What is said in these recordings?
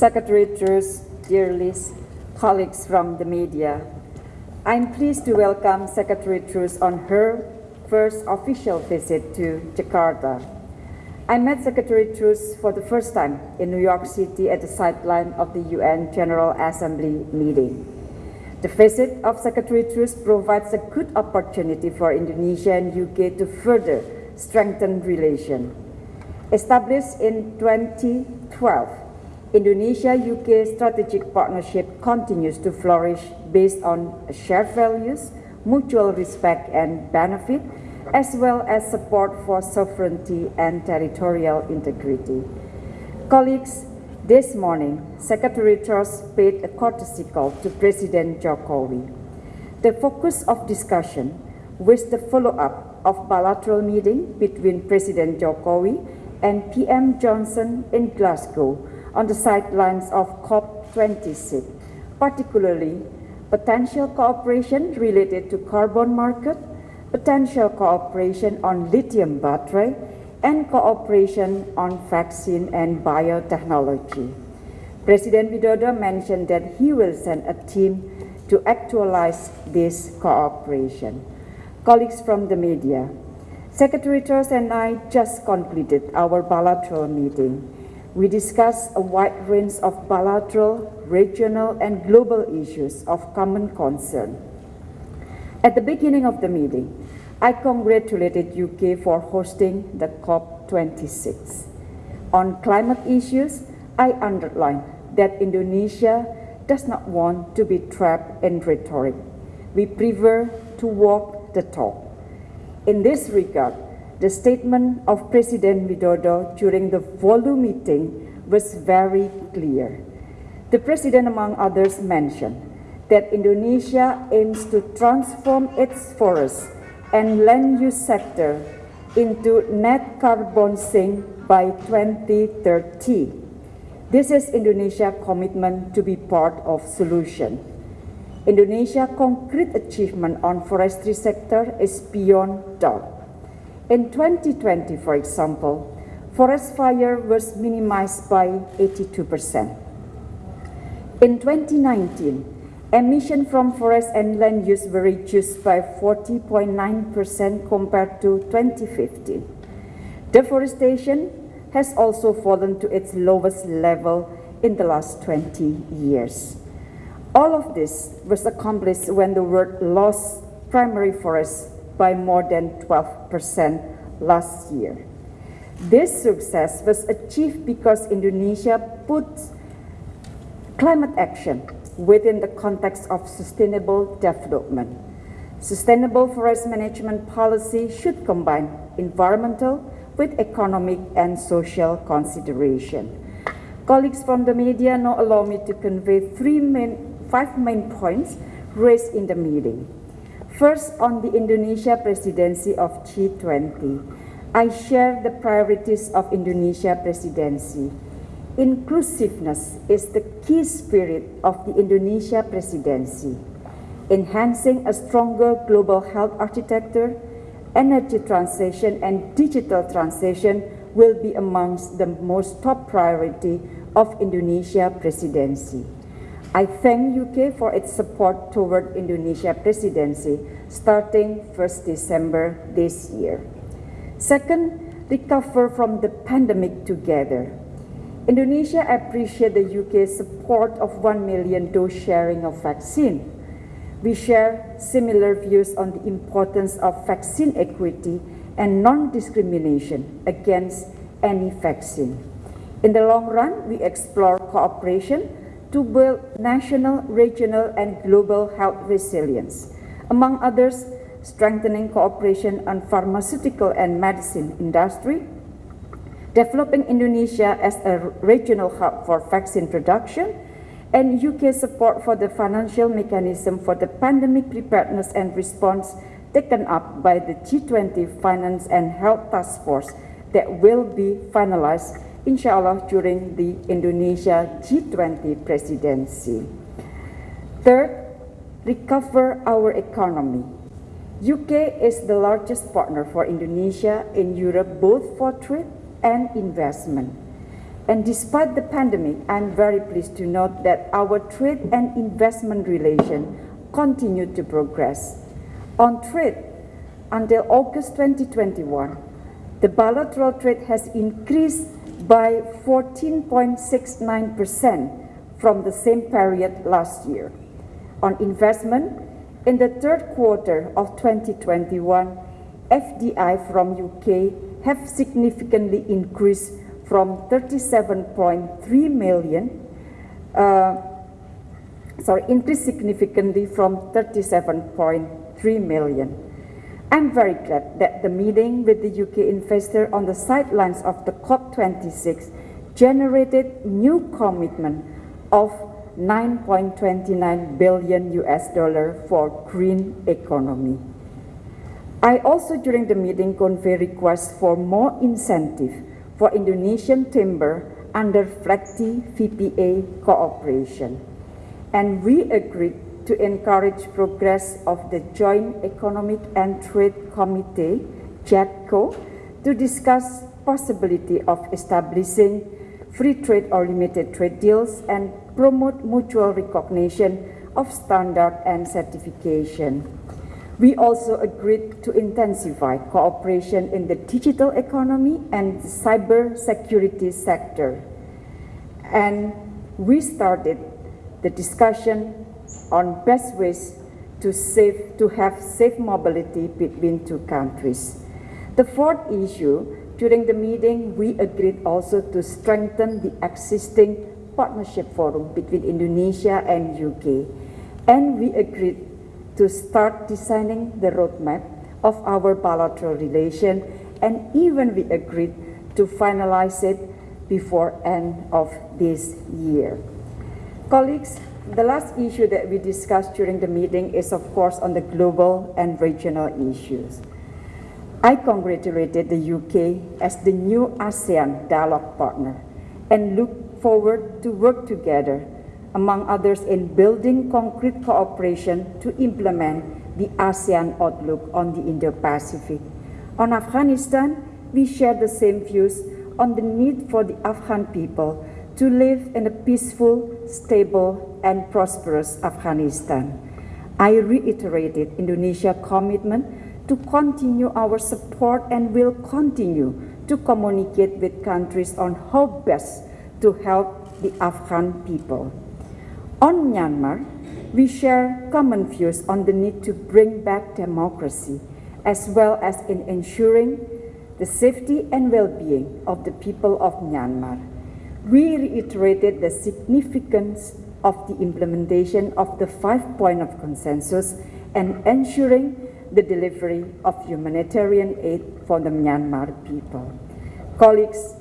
Secretary Truss, dear Liz, colleagues from the media, I'm pleased to welcome Secretary Truss on her first official visit to Jakarta. I met Secretary Truss for the first time in New York City at the sideline of the UN General Assembly meeting. The visit of Secretary Truss provides a good opportunity for Indonesia and UK to further strengthen relations. Established in 2012, Indonesia-UK strategic partnership continues to flourish based on shared values, mutual respect and benefit, as well as support for sovereignty and territorial integrity. Colleagues, this morning, Secretary Truss paid a courtesy call to President Jokowi. The focus of discussion was the follow-up of bilateral meeting between President Jokowi and PM Johnson in Glasgow on the sidelines of COP26, particularly potential cooperation related to carbon market, potential cooperation on lithium battery, and cooperation on vaccine and biotechnology. President Widodo mentioned that he will send a team to actualize this cooperation. Colleagues from the media, Secretary Truss and I just completed our bilateral meeting. We discussed a wide range of bilateral, regional, and global issues of common concern. At the beginning of the meeting, I congratulated UK for hosting the COP26. On climate issues, I underlined that Indonesia does not want to be trapped in rhetoric. We prefer to walk the talk. In this regard, the statement of President Widodo during the FOLU meeting was very clear. The President, among others, mentioned that Indonesia aims to transform its forests and land use sector into net carbon sink by 2030. This is Indonesia's commitment to be part of solution. Indonesia's concrete achievement on forestry sector is beyond doubt. In 2020, for example, forest fire was minimized by 82%. In 2019, Emission from forest and land use were reduced by 40.9% compared to 2015. Deforestation has also fallen to its lowest level in the last 20 years. All of this was accomplished when the world lost primary forests by more than 12% last year. This success was achieved because Indonesia put climate action within the context of sustainable development. Sustainable forest management policy should combine environmental with economic and social consideration. Colleagues from the media now allow me to convey three main, five main points raised in the meeting. First, on the Indonesia presidency of G20, I share the priorities of Indonesia presidency Inclusiveness is the key spirit of the Indonesia presidency. Enhancing a stronger global health architecture, energy transition and digital transition will be amongst the most top priority of Indonesia presidency. I thank UK for its support toward Indonesia presidency starting 1st December this year. Second, recover from the pandemic together. Indonesia appreciates the UK's support of 1 million dose sharing of vaccine. We share similar views on the importance of vaccine equity and non-discrimination against any vaccine. In the long run, we explore cooperation to build national, regional, and global health resilience. Among others, strengthening cooperation on pharmaceutical and medicine industry, developing Indonesia as a regional hub for vaccine production, and UK support for the financial mechanism for the pandemic preparedness and response taken up by the G20 Finance and Health Task Force that will be finalized, inshallah, during the Indonesia G20 presidency. Third, recover our economy. UK is the largest partner for Indonesia in Europe, both for trade and investment. And despite the pandemic, I'm very pleased to note that our trade and investment relation continue to progress. On trade, until August 2021, the bilateral trade has increased by 14.69% from the same period last year. On investment, in the third quarter of 2021, FDI from UK have significantly increased from 37.3 million, uh, sorry, increased significantly from 37.3 million. I'm very glad that the meeting with the UK investor on the sidelines of the COP26 generated new commitment of 9.29 billion US dollar for green economy. I also during the meeting convey requests for more incentive for Indonesian timber under FLEGT VPA cooperation. And we agreed to encourage progress of the Joint Economic and Trade Committee, JETCO, to discuss possibility of establishing free trade or limited trade deals and promote mutual recognition of standard and certification. We also agreed to intensify cooperation in the digital economy and cyber security sector. And we started the discussion on best ways to, save, to have safe mobility between two countries. The fourth issue during the meeting, we agreed also to strengthen the existing partnership forum between Indonesia and UK. And we agreed to start designing the roadmap of our bilateral relation and even we agreed to finalize it before end of this year. Colleagues, the last issue that we discussed during the meeting is of course on the global and regional issues. I congratulated the UK as the new ASEAN dialogue partner and look forward to work together, among others in building concrete cooperation to implement the ASEAN outlook on the Indo-Pacific. On Afghanistan, we share the same views on the need for the Afghan people to live in a peaceful, stable, and prosperous Afghanistan. I reiterated Indonesia's commitment to continue our support and will continue to communicate with countries on how best to help the Afghan people. On Myanmar, we share common views on the need to bring back democracy, as well as in ensuring the safety and well-being of the people of Myanmar. We reiterated the significance of the implementation of the five point of consensus and ensuring the delivery of humanitarian aid for the Myanmar people. Colleagues,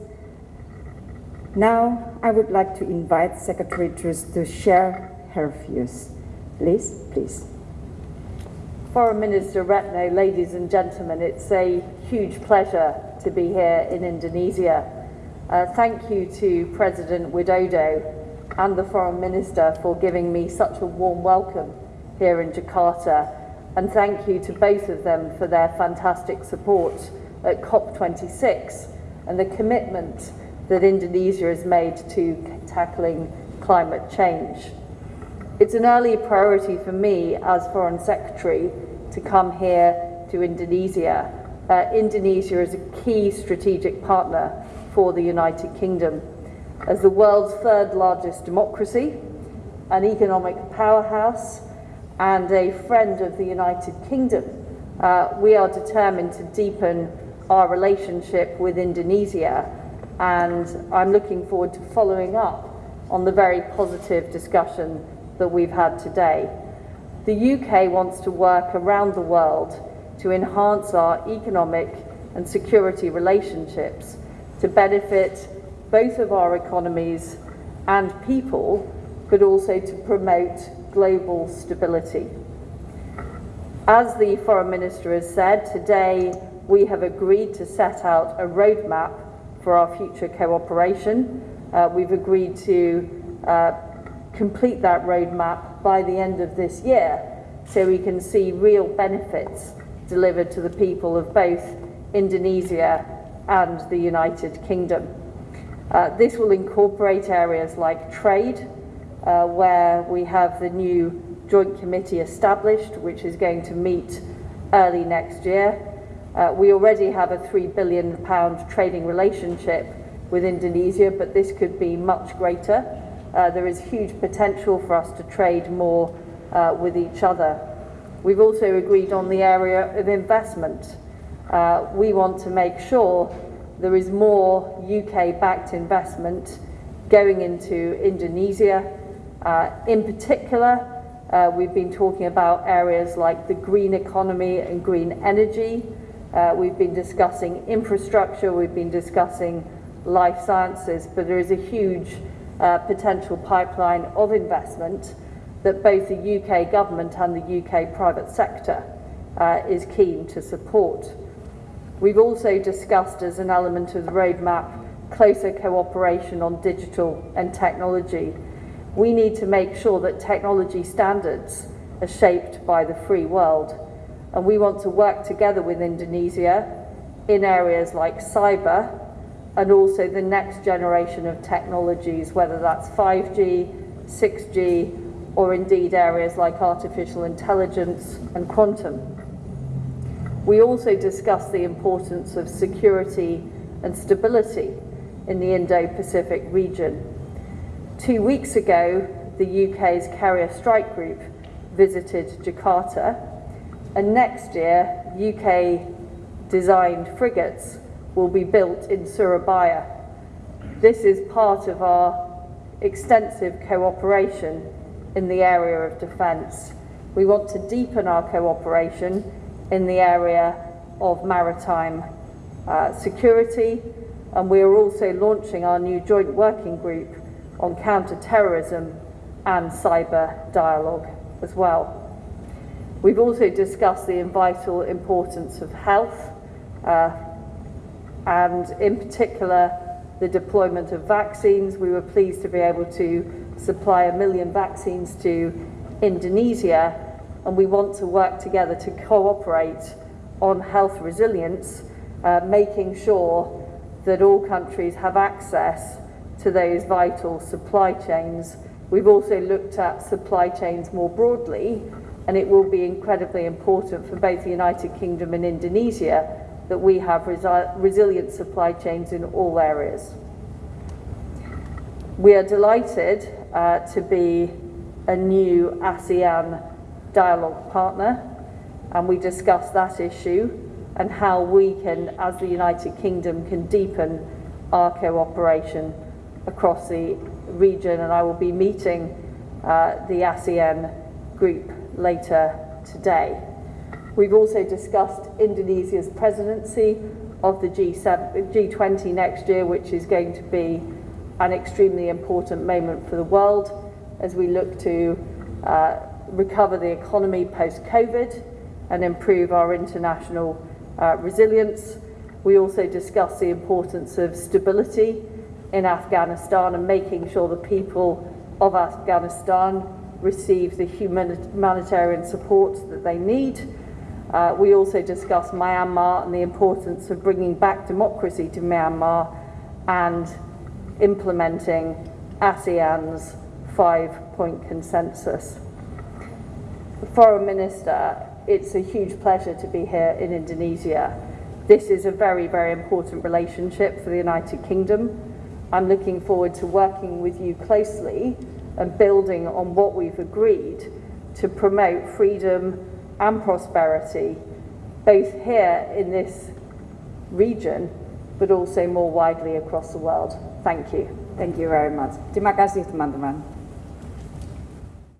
now I would like to invite Secretary Truss to share her views. Please, please. Foreign Minister Retno, ladies and gentlemen, it's a huge pleasure to be here in Indonesia. Uh, thank you to President Widodo and the Foreign Minister for giving me such a warm welcome here in Jakarta and thank you to both of them for their fantastic support at COP26 and the commitment that Indonesia has made to tackling climate change. It's an early priority for me as Foreign Secretary to come here to Indonesia. Uh, Indonesia is a key strategic partner for the United Kingdom. As the world's third largest democracy, an economic powerhouse, and a friend of the United Kingdom, uh, we are determined to deepen our relationship with Indonesia and I'm looking forward to following up on the very positive discussion that we've had today. The UK wants to work around the world to enhance our economic and security relationships to benefit both of our economies and people, but also to promote global stability. As the Foreign Minister has said, today we have agreed to set out a roadmap for our future cooperation. Uh, we've agreed to uh, complete that roadmap by the end of this year so we can see real benefits delivered to the people of both Indonesia and the United Kingdom. Uh, this will incorporate areas like trade, uh, where we have the new joint committee established, which is going to meet early next year. Uh, we already have a £3 billion trading relationship with Indonesia, but this could be much greater. Uh, there is huge potential for us to trade more uh, with each other. We've also agreed on the area of investment. Uh, we want to make sure there is more UK-backed investment going into Indonesia. Uh, in particular, uh, we've been talking about areas like the green economy and green energy. Uh, we've been discussing infrastructure, we've been discussing life sciences, but there is a huge uh, potential pipeline of investment that both the UK government and the UK private sector uh, is keen to support. We've also discussed as an element of the roadmap closer cooperation on digital and technology. We need to make sure that technology standards are shaped by the free world and we want to work together with Indonesia in areas like cyber and also the next generation of technologies, whether that's 5G, 6G, or indeed areas like artificial intelligence and quantum. We also discussed the importance of security and stability in the Indo-Pacific region. Two weeks ago, the UK's Carrier Strike Group visited Jakarta, and next year, UK-designed frigates will be built in Surabaya. This is part of our extensive cooperation in the area of defence. We want to deepen our cooperation in the area of maritime uh, security and we are also launching our new joint working group on counter-terrorism and cyber dialogue as well. We've also discussed the vital importance of health uh, and in particular the deployment of vaccines. We were pleased to be able to supply a million vaccines to Indonesia and we want to work together to cooperate on health resilience, uh, making sure that all countries have access to those vital supply chains. We've also looked at supply chains more broadly, and it will be incredibly important for both the United Kingdom and Indonesia that we have resi resilient supply chains in all areas. We are delighted uh, to be a new ASEAN dialogue partner and we discussed that issue and how we can, as the United Kingdom, can deepen our cooperation across the region and I will be meeting uh, the ASEAN group later today. We've also discussed Indonesia's presidency of the G7, G20 next year, which is going to be an extremely important moment for the world as we look to uh, recover the economy post-COVID and improve our international uh, resilience. We also discussed the importance of stability in Afghanistan and making sure the people of Afghanistan receive the humanitarian support that they need. Uh, we also discussed Myanmar and the importance of bringing back democracy to Myanmar and implementing ASEAN's five-point consensus. Foreign Minister, it's a huge pleasure to be here in Indonesia. This is a very, very important relationship for the United Kingdom. I'm looking forward to working with you closely and building on what we've agreed to promote freedom and prosperity, both here in this region, but also more widely across the world. Thank you. Thank you very much. Terima kasih teman-teman.